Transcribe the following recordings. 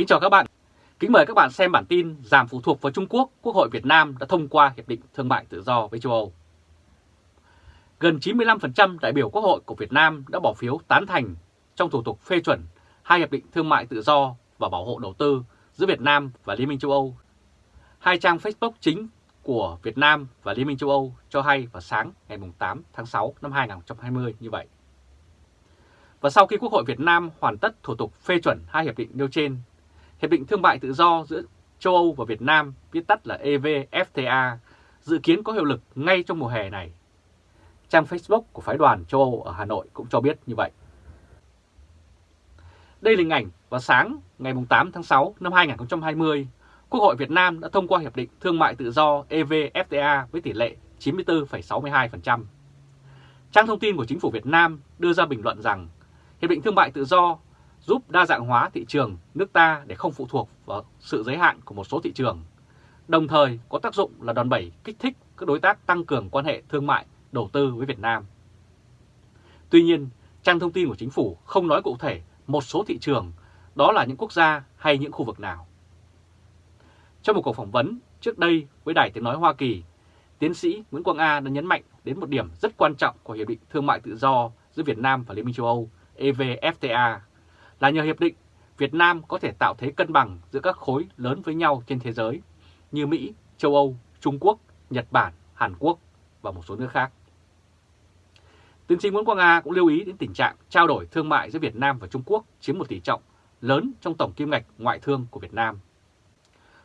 Kính chào các bạn. Kính mời các bạn xem bản tin giảm phụ thuộc vào Trung Quốc, Quốc hội Việt Nam đã thông qua Hiệp định Thương mại Tự do với châu Âu. Gần 95% đại biểu Quốc hội của Việt Nam đã bỏ phiếu tán thành trong thủ tục phê chuẩn hai Hiệp định Thương mại Tự do và Bảo hộ Đầu tư giữa Việt Nam và Liên minh châu Âu. Hai trang Facebook chính của Việt Nam và Liên minh châu Âu cho hay vào sáng ngày 8 tháng 6 năm 2020 như vậy. Và sau khi Quốc hội Việt Nam hoàn tất thủ tục phê chuẩn hai hiệp định nêu trên, Hiệp định Thương mại Tự do giữa châu Âu và Việt Nam, viết tắt là EVFTA, dự kiến có hiệu lực ngay trong mùa hè này. Trang Facebook của phái đoàn châu Âu ở Hà Nội cũng cho biết như vậy. Đây là hình ảnh vào sáng ngày 8 tháng 6 năm 2020, Quốc hội Việt Nam đã thông qua Hiệp định Thương mại Tự do EVFTA với tỷ lệ 94,62%. Trang thông tin của Chính phủ Việt Nam đưa ra bình luận rằng Hiệp định Thương mại Tự do giúp đa dạng hóa thị trường nước ta để không phụ thuộc vào sự giới hạn của một số thị trường, đồng thời có tác dụng là đòn bẩy kích thích các đối tác tăng cường quan hệ thương mại, đầu tư với Việt Nam. Tuy nhiên, trang thông tin của chính phủ không nói cụ thể một số thị trường, đó là những quốc gia hay những khu vực nào. Trong một cuộc phỏng vấn trước đây với Đài Tiếng Nói Hoa Kỳ, tiến sĩ Nguyễn Quang A đã nhấn mạnh đến một điểm rất quan trọng của Hiệp định Thương mại Tự do giữa Việt Nam và Liên minh châu Âu EVFTA là nhờ hiệp định Việt Nam có thể tạo thế cân bằng giữa các khối lớn với nhau trên thế giới như Mỹ, châu Âu, Trung Quốc, Nhật Bản, Hàn Quốc và một số nước khác. Tiến sĩ Nguyễn Quang A cũng lưu ý đến tình trạng trao đổi thương mại giữa Việt Nam và Trung Quốc chiếm một tỷ trọng lớn trong tổng kim ngạch ngoại thương của Việt Nam.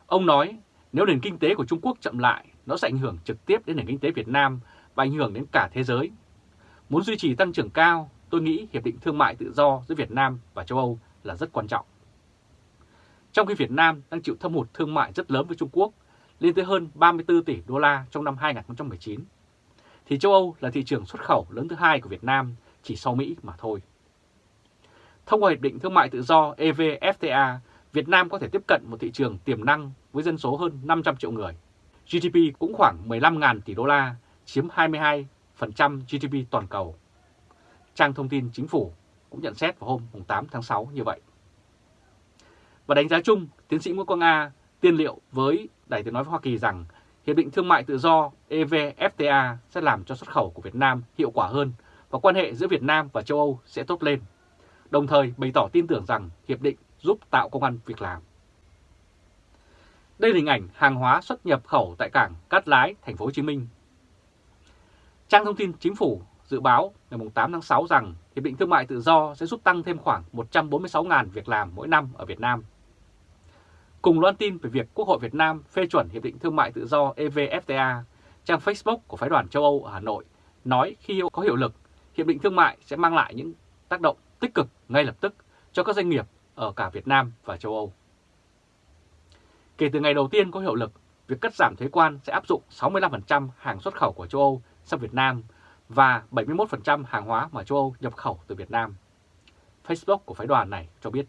Ông nói nếu nền kinh tế của Trung Quốc chậm lại, nó sẽ ảnh hưởng trực tiếp đến nền kinh tế Việt Nam và ảnh hưởng đến cả thế giới. Muốn duy trì tăng trưởng cao, tôi nghĩ Hiệp định Thương mại Tự do giữa Việt Nam và châu Âu là rất quan trọng. Trong khi Việt Nam đang chịu thâm hụt thương mại rất lớn với Trung Quốc, lên tới hơn 34 tỷ đô la trong năm 2019, thì châu Âu là thị trường xuất khẩu lớn thứ hai của Việt Nam chỉ sau Mỹ mà thôi. Thông qua Hiệp định Thương mại Tự do EVFTA, Việt Nam có thể tiếp cận một thị trường tiềm năng với dân số hơn 500 triệu người. GDP cũng khoảng 15.000 tỷ đô la, chiếm 22% GDP toàn cầu trang thông tin chính phủ cũng nhận xét vào hôm 8 tháng 6 như vậy. Và đánh giá chung, tiến sĩ Nguyễn Quang A tiên liệu với Đài tiếng nói với Hoa Kỳ rằng Hiệp định Thương mại Tự do EVFTA sẽ làm cho xuất khẩu của Việt Nam hiệu quả hơn và quan hệ giữa Việt Nam và châu Âu sẽ tốt lên, đồng thời bày tỏ tin tưởng rằng Hiệp định giúp tạo công an việc làm. Đây là hình ảnh hàng hóa xuất nhập khẩu tại cảng Cát Lái, thành phố Hồ Chí Minh. Trang thông tin chính phủ dự báo ngày 8 tháng 6 rằng Hiệp định Thương mại Tự do sẽ giúp tăng thêm khoảng 146.000 việc làm mỗi năm ở Việt Nam. Cùng loan tin về việc Quốc hội Việt Nam phê chuẩn Hiệp định Thương mại Tự do EVFTA, trang Facebook của phái đoàn châu Âu ở Hà Nội nói khi có hiệu lực, Hiệp định Thương mại sẽ mang lại những tác động tích cực ngay lập tức cho các doanh nghiệp ở cả Việt Nam và châu Âu. Kể từ ngày đầu tiên có hiệu lực, việc cắt giảm thuế quan sẽ áp dụng 65% hàng xuất khẩu của châu Âu sang Việt Nam và 71% hàng hóa mà châu Âu nhập khẩu từ Việt Nam. Facebook của phái đoàn này cho biết.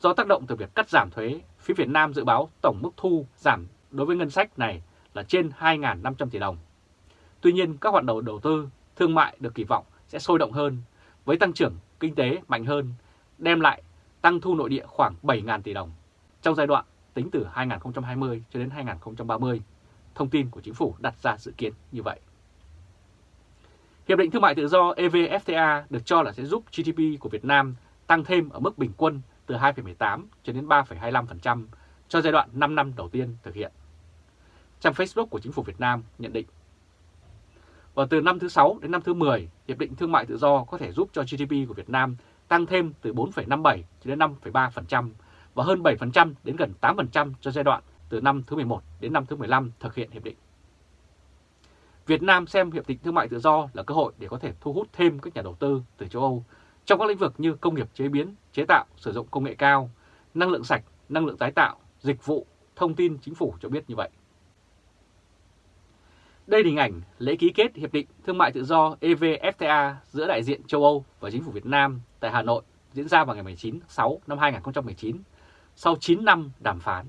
Do tác động từ việc cắt giảm thuế, phía Việt Nam dự báo tổng mức thu giảm đối với ngân sách này là trên 2.500 tỷ đồng. Tuy nhiên, các hoạt động đầu tư, thương mại được kỳ vọng sẽ sôi động hơn, với tăng trưởng kinh tế mạnh hơn, đem lại tăng thu nội địa khoảng 7.000 tỷ đồng trong giai đoạn tính từ 2020 cho đến 2030. Thông tin của chính phủ đặt ra dự kiến như vậy. Hiệp định Thương mại Tự do EVFTA được cho là sẽ giúp GDP của Việt Nam tăng thêm ở mức bình quân từ 2,18 cho đến 3,25% cho giai đoạn 5 năm đầu tiên thực hiện. Trang Facebook của Chính phủ Việt Nam nhận định. Và từ năm thứ 6 đến năm thứ 10, Hiệp định Thương mại Tự do có thể giúp cho GDP của Việt Nam tăng thêm từ 4,57 cho đến 5,3% và hơn 7% đến gần 8% cho giai đoạn từ năm thứ 11 đến năm thứ 15 thực hiện hiệp định. Việt Nam xem Hiệp định Thương mại Tự do là cơ hội để có thể thu hút thêm các nhà đầu tư từ châu Âu trong các lĩnh vực như công nghiệp chế biến, chế tạo, sử dụng công nghệ cao, năng lượng sạch, năng lượng tái tạo, dịch vụ, thông tin chính phủ cho biết như vậy. Đây là hình ảnh lễ ký kết Hiệp định Thương mại Tự do EVFTA giữa đại diện châu Âu và chính phủ Việt Nam tại Hà Nội diễn ra vào ngày 19 tháng 6 năm 2019, sau 9 năm đàm phán.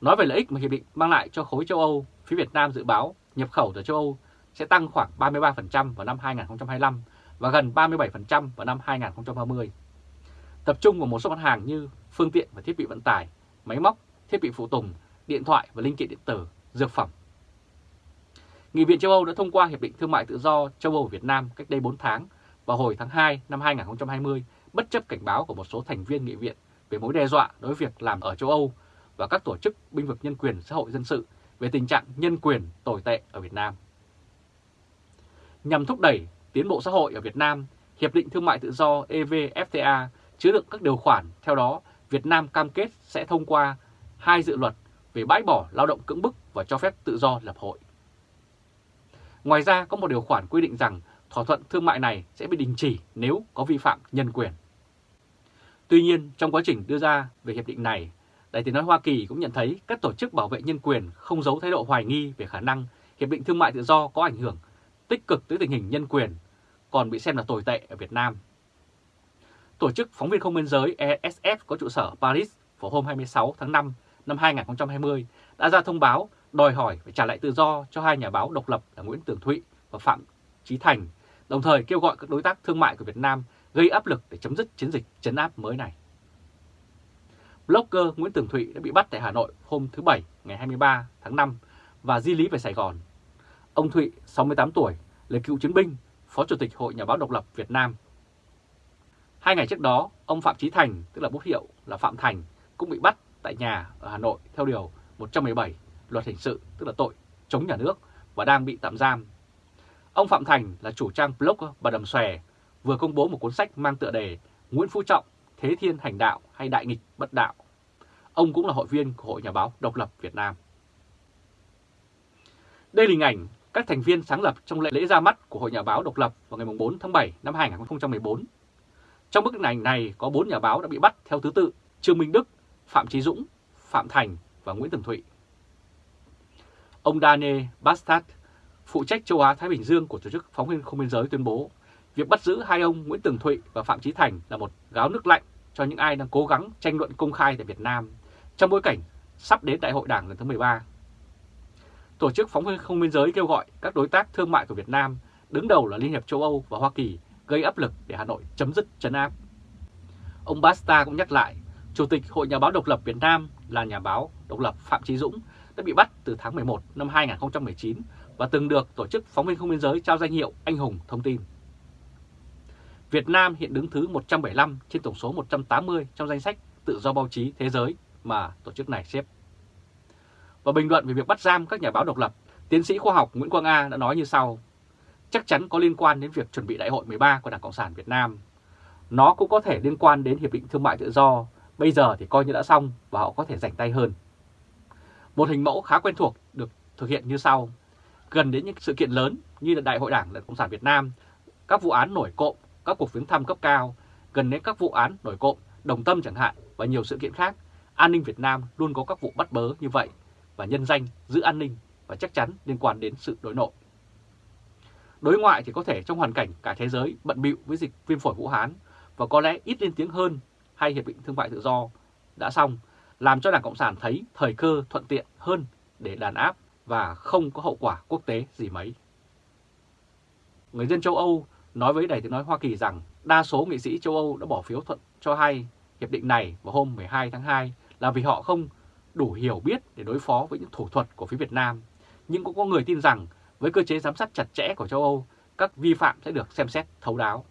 Nói về lợi ích mà Hiệp định mang lại cho khối châu Âu, phía Việt Nam dự báo nhập khẩu từ châu Âu sẽ tăng khoảng 33% vào năm 2025 và gần 37% vào năm 2030. tập trung vào một số mặt hàng như phương tiện và thiết bị vận tải, máy móc, thiết bị phụ tùng, điện thoại và linh kiện điện tử, dược phẩm. Nghị viện châu Âu đã thông qua Hiệp định Thương mại Tự do châu Âu Việt Nam cách đây 4 tháng vào hồi tháng 2 năm 2020 bất chấp cảnh báo của một số thành viên nghị viện về mối đe dọa đối với việc làm ở châu Âu và các tổ chức binh vực nhân quyền xã hội dân sự về tình trạng nhân quyền tồi tệ ở Việt Nam. Nhằm thúc đẩy tiến bộ xã hội ở Việt Nam, Hiệp định Thương mại Tự do EVFTA chứa đựng các điều khoản, theo đó Việt Nam cam kết sẽ thông qua hai dự luật về bãi bỏ lao động cưỡng bức và cho phép tự do lập hội. Ngoài ra có một điều khoản quy định rằng thỏa thuận thương mại này sẽ bị đình chỉ nếu có vi phạm nhân quyền. Tuy nhiên, trong quá trình đưa ra về hiệp định này, Đại tiếng nói Hoa Kỳ cũng nhận thấy các tổ chức bảo vệ nhân quyền không giấu thái độ hoài nghi về khả năng hiệp định thương mại tự do có ảnh hưởng tích cực tới tình hình nhân quyền, còn bị xem là tồi tệ ở Việt Nam. Tổ chức Phóng viên Không Biên giới ESF có trụ sở Paris vào hôm 26 tháng 5 năm 2020 đã ra thông báo đòi hỏi phải trả lại tự do cho hai nhà báo độc lập là Nguyễn Tường Thụy và Phạm Chí Thành, đồng thời kêu gọi các đối tác thương mại của Việt Nam gây áp lực để chấm dứt chiến dịch chấn áp mới này. Blogger Nguyễn Tường Thụy đã bị bắt tại Hà Nội hôm thứ Bảy ngày 23 tháng 5 và di lý về Sài Gòn. Ông Thụy, 68 tuổi, là cựu chiến binh, Phó Chủ tịch Hội Nhà báo Độc lập Việt Nam. Hai ngày trước đó, ông Phạm Chí Thành, tức là bút hiệu là Phạm Thành, cũng bị bắt tại nhà ở Hà Nội theo Điều 117 Luật Hình sự, tức là tội chống nhà nước và đang bị tạm giam. Ông Phạm Thành là chủ trang blog Bà Đầm Xòe, vừa công bố một cuốn sách mang tựa đề Nguyễn Phú Trọng, Thế Thiên Hành Đạo hay Đại Nghịch Bất Đạo. Ông cũng là hội viên của Hội Nhà báo Độc lập Việt Nam. Đây là hình ảnh các thành viên sáng lập trong lễ, lễ ra mắt của Hội Nhà báo Độc lập vào ngày 4 tháng 7 năm 2014. Trong bức ảnh này có 4 nhà báo đã bị bắt theo thứ tự Trương Minh Đức, Phạm Trí Dũng, Phạm Thành và Nguyễn Tường Thụy. Ông Daniel Bastard, phụ trách châu Á-Thái Bình Dương của Tổ chức Phóng viên Không Biên Giới tuyên bố việc bắt giữ hai ông Nguyễn Tường Thụy và Phạm Trí Thành là một gáo nước lạnh cho những ai đang cố gắng tranh luận công khai tại Việt Nam trong bối cảnh sắp đến Đại hội Đảng lần thứ 13. Tổ chức Phóng viên Không Biên Giới kêu gọi các đối tác thương mại của Việt Nam, đứng đầu là Liên hiệp châu Âu và Hoa Kỳ, gây áp lực để Hà Nội chấm dứt chấn áp. Ông Basta cũng nhắc lại, Chủ tịch Hội Nhà báo Độc lập Việt Nam là nhà báo độc lập Phạm Trí Dũng đã bị bắt từ tháng 11 năm 2019 và từng được Tổ chức Phóng viên Không Biên Giới trao danh hiệu Anh Hùng Thông tin. Việt Nam hiện đứng thứ 175 trên tổng số 180 trong danh sách tự do báo chí thế giới mà tổ chức này xếp. Và bình luận về việc bắt giam các nhà báo độc lập, tiến sĩ khoa học Nguyễn Quang A đã nói như sau. Chắc chắn có liên quan đến việc chuẩn bị đại hội 13 của Đảng Cộng sản Việt Nam. Nó cũng có thể liên quan đến Hiệp định Thương mại Tự do, bây giờ thì coi như đã xong và họ có thể rảnh tay hơn. Một hình mẫu khá quen thuộc được thực hiện như sau. Gần đến những sự kiện lớn như là Đại hội Đảng đảng Cộng sản Việt Nam, các vụ án nổi cộm, các cuộc viếng thăm cấp cao, gần đến các vụ án nổi cộm, đồng tâm chẳng hạn và nhiều sự kiện khác, an ninh Việt Nam luôn có các vụ bắt bớ như vậy và nhân danh giữ an ninh và chắc chắn liên quan đến sự đối nội. Đối ngoại thì có thể trong hoàn cảnh cả thế giới bận bịu với dịch viêm phổi Vũ Hán và có lẽ ít lên tiếng hơn hay Hiệp định Thương mại Tự do đã xong, làm cho Đảng Cộng sản thấy thời cơ thuận tiện hơn để đàn áp và không có hậu quả quốc tế gì mấy. Người dân châu Âu nói với Đài tiếng nói Hoa Kỳ rằng đa số nghị sĩ châu Âu đã bỏ phiếu thuận cho hai hiệp định này vào hôm 12 tháng 2 là vì họ không đủ hiểu biết để đối phó với những thủ thuật của phía Việt Nam. Nhưng cũng có người tin rằng với cơ chế giám sát chặt chẽ của châu Âu, các vi phạm sẽ được xem xét thấu đáo.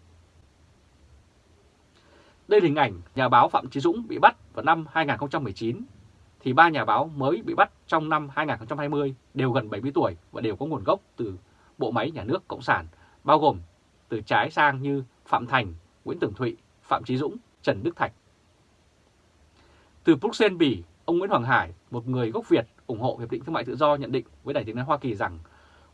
Đây là hình ảnh nhà báo Phạm Chí Dũng bị bắt vào năm 2019, thì ba nhà báo mới bị bắt trong năm 2020 đều gần 70 tuổi và đều có nguồn gốc từ bộ máy nhà nước Cộng sản, bao gồm từ trái sang như Phạm Thành, Nguyễn Tường Thụy, Phạm Chí Dũng, Trần Đức Thạch. Từ Bruxelles, Bỉ, ông Nguyễn Hoàng Hải, một người gốc Việt ủng hộ Hiệp định Thương mại Tự do nhận định với Đài tiếng nói Hoa Kỳ rằng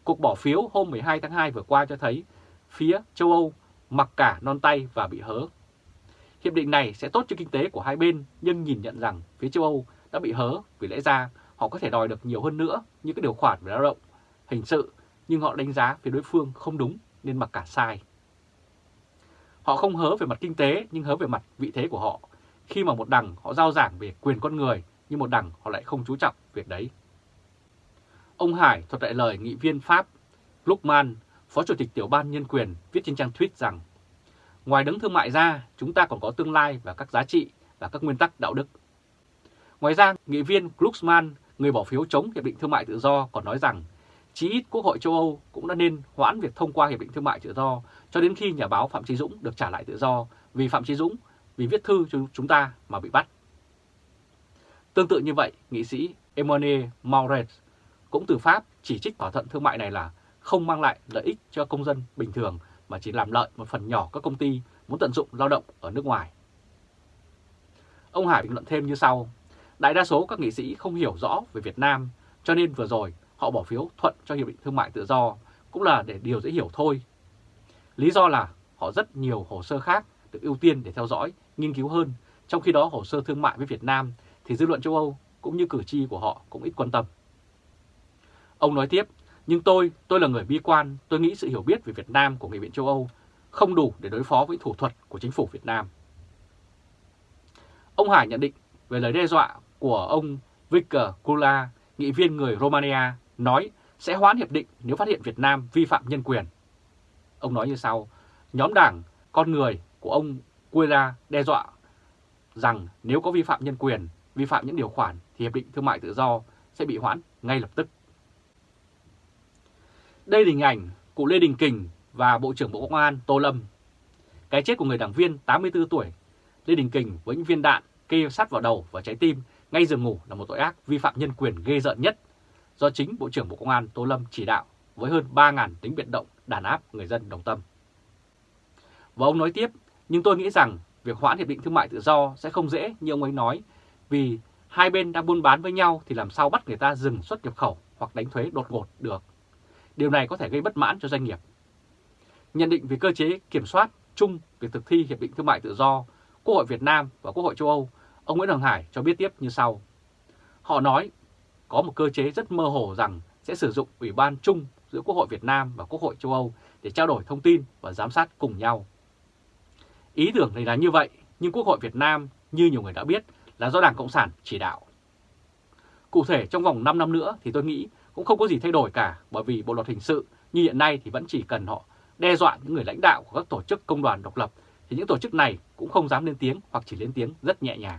cuộc bỏ phiếu hôm 12 tháng 2 vừa qua cho thấy phía châu Âu mặc cả non tay và bị hớ. Hiệp định này sẽ tốt cho kinh tế của hai bên nhưng nhìn nhận rằng phía châu Âu đã bị hớ vì lẽ ra họ có thể đòi được nhiều hơn nữa như các điều khoản về lao động, hình sự nhưng họ đánh giá phía đối phương không đúng nên mặc cả sai. Họ không hớ về mặt kinh tế nhưng hớ về mặt vị thế của họ. Khi mà một đằng họ giao giảng về quyền con người nhưng một đằng họ lại không chú trọng việc đấy. Ông Hải thuật lại lời nghị viên Pháp Gluckman, Phó Chủ tịch Tiểu ban Nhân quyền viết trên trang tweet rằng Ngoài đấng thương mại ra, chúng ta còn có tương lai và các giá trị và các nguyên tắc đạo đức. Ngoài ra, nghị viên Glucksmann, người bỏ phiếu chống Hiệp định Thương mại Tự do còn nói rằng chí ít Quốc hội châu Âu cũng đã nên hoãn việc thông qua Hiệp định Thương mại Tự do cho đến khi nhà báo Phạm Trí Dũng được trả lại tự do vì Phạm Trí Dũng vì viết thư cho chúng ta mà bị bắt. Tương tự như vậy, nghị sĩ Emmanuel Mauret cũng từ Pháp chỉ trích thỏa thuận thương mại này là không mang lại lợi ích cho công dân bình thường mà chỉ làm lợi một phần nhỏ các công ty muốn tận dụng lao động ở nước ngoài. Ông Hải bình luận thêm như sau, đại đa số các nghị sĩ không hiểu rõ về Việt Nam cho nên vừa rồi họ bỏ phiếu thuận cho Hiệp định Thương mại Tự do cũng là để điều dễ hiểu thôi. Lý do là họ rất nhiều hồ sơ khác được ưu tiên để theo dõi, nghiên cứu hơn, trong khi đó hồ sơ thương mại với Việt Nam thì dư luận châu Âu cũng như cử tri của họ cũng ít quan tâm. Ông nói tiếp, nhưng tôi, tôi là người bi quan, tôi nghĩ sự hiểu biết về Việt Nam của Nghị viện châu Âu không đủ để đối phó với thủ thuật của chính phủ Việt Nam. Ông Hải nhận định về lời đe dọa của ông Victor Kula, nghị viên người Romania, nói sẽ hoãn hiệp định nếu phát hiện Việt Nam vi phạm nhân quyền. Ông nói như sau, nhóm đảng con người của ông Guerra đe dọa rằng nếu có vi phạm nhân quyền, vi phạm những điều khoản thì Hiệp định Thương mại Tự do sẽ bị hoãn ngay lập tức. Đây là hình ảnh cụ Lê Đình Kình và Bộ trưởng Bộ Công an Tô Lâm. Cái chết của người đảng viên 84 tuổi Lê Đình Kình với những viên đạn kê sát vào đầu và trái tim ngay giường ngủ là một tội ác vi phạm nhân quyền ghê rợn nhất do chính Bộ trưởng Bộ Công an Tô Lâm chỉ đạo với hơn 3.000 tính biện động đàn áp người dân đồng tâm. Và ông nói tiếp, nhưng tôi nghĩ rằng việc hoãn hiệp định thương mại tự do sẽ không dễ như ông ấy nói, vì hai bên đang buôn bán với nhau thì làm sao bắt người ta dừng xuất nhập khẩu hoặc đánh thuế đột ngột được. Điều này có thể gây bất mãn cho doanh nghiệp. Nhận định về cơ chế kiểm soát chung việc thực thi Hiệp định Thương mại Tự do, Quốc hội Việt Nam và Quốc hội châu Âu, ông Nguyễn Hồng Hải cho biết tiếp như sau. Họ nói có một cơ chế rất mơ hồ rằng sẽ sử dụng Ủy ban chung giữa Quốc hội Việt Nam và Quốc hội châu Âu để trao đổi thông tin và giám sát cùng nhau. Ý tưởng này là như vậy, nhưng Quốc hội Việt Nam, như nhiều người đã biết, là do Đảng Cộng sản chỉ đạo. Cụ thể trong vòng 5 năm nữa thì tôi nghĩ cũng không có gì thay đổi cả bởi vì Bộ Luật Hình sự như hiện nay thì vẫn chỉ cần họ đe dọa những người lãnh đạo của các tổ chức công đoàn độc lập thì những tổ chức này cũng không dám lên tiếng hoặc chỉ lên tiếng rất nhẹ nhàng.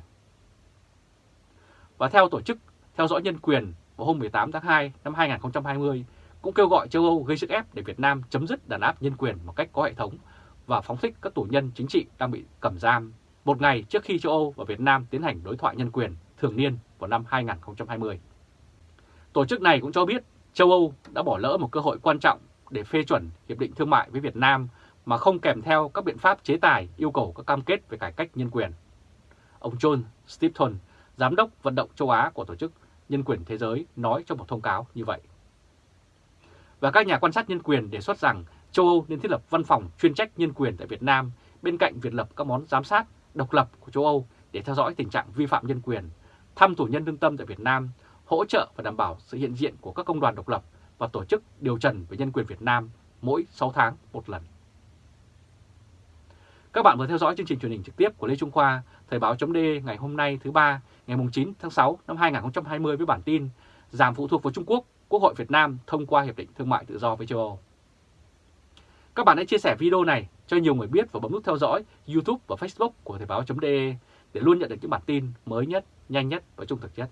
Và theo tổ chức theo dõi nhân quyền vào hôm 18 tháng 2 năm 2020 cũng kêu gọi châu Âu gây sức ép để Việt Nam chấm dứt đàn áp nhân quyền một cách có hệ thống và phóng thích các tù nhân chính trị đang bị cầm giam một ngày trước khi châu Âu và Việt Nam tiến hành đối thoại nhân quyền thường niên vào năm 2020. Tổ chức này cũng cho biết châu Âu đã bỏ lỡ một cơ hội quan trọng để phê chuẩn hiệp định thương mại với Việt Nam mà không kèm theo các biện pháp chế tài yêu cầu các cam kết về cải cách nhân quyền. Ông John Stepton, Giám đốc vận động châu Á của Tổ chức Nhân quyền Thế giới nói trong một thông cáo như vậy. Và các nhà quan sát nhân quyền đề xuất rằng châu Âu nên thiết lập văn phòng chuyên trách nhân quyền tại Việt Nam bên cạnh việc lập các món giám sát độc lập của châu Âu để theo dõi tình trạng vi phạm nhân quyền, thăm tù nhân lương tâm tại Việt Nam, hỗ trợ và đảm bảo sự hiện diện của các công đoàn độc lập và tổ chức điều trần về nhân quyền Việt Nam mỗi 6 tháng một lần. Các bạn vừa theo dõi chương trình truyền hình trực tiếp của Lê Trung Khoa, Thời báo chấm ngày hôm nay thứ ba ngày 9 tháng 6 năm 2020 với bản tin Giảm phụ thuộc vào Trung Quốc, Quốc hội Việt Nam thông qua Hiệp định Thương mại Tự do với châu Âu. Các bạn hãy chia sẻ video này cho nhiều người biết và bấm nút theo dõi YouTube và Facebook của Thời báo.de để luôn nhận được những bản tin mới nhất, nhanh nhất và trung thực nhất.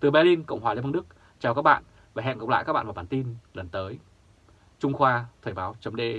Từ Berlin, Cộng hòa Liên bang Đức, chào các bạn và hẹn gặp lại các bạn vào bản tin lần tới. Trung Khoa Thời báo.de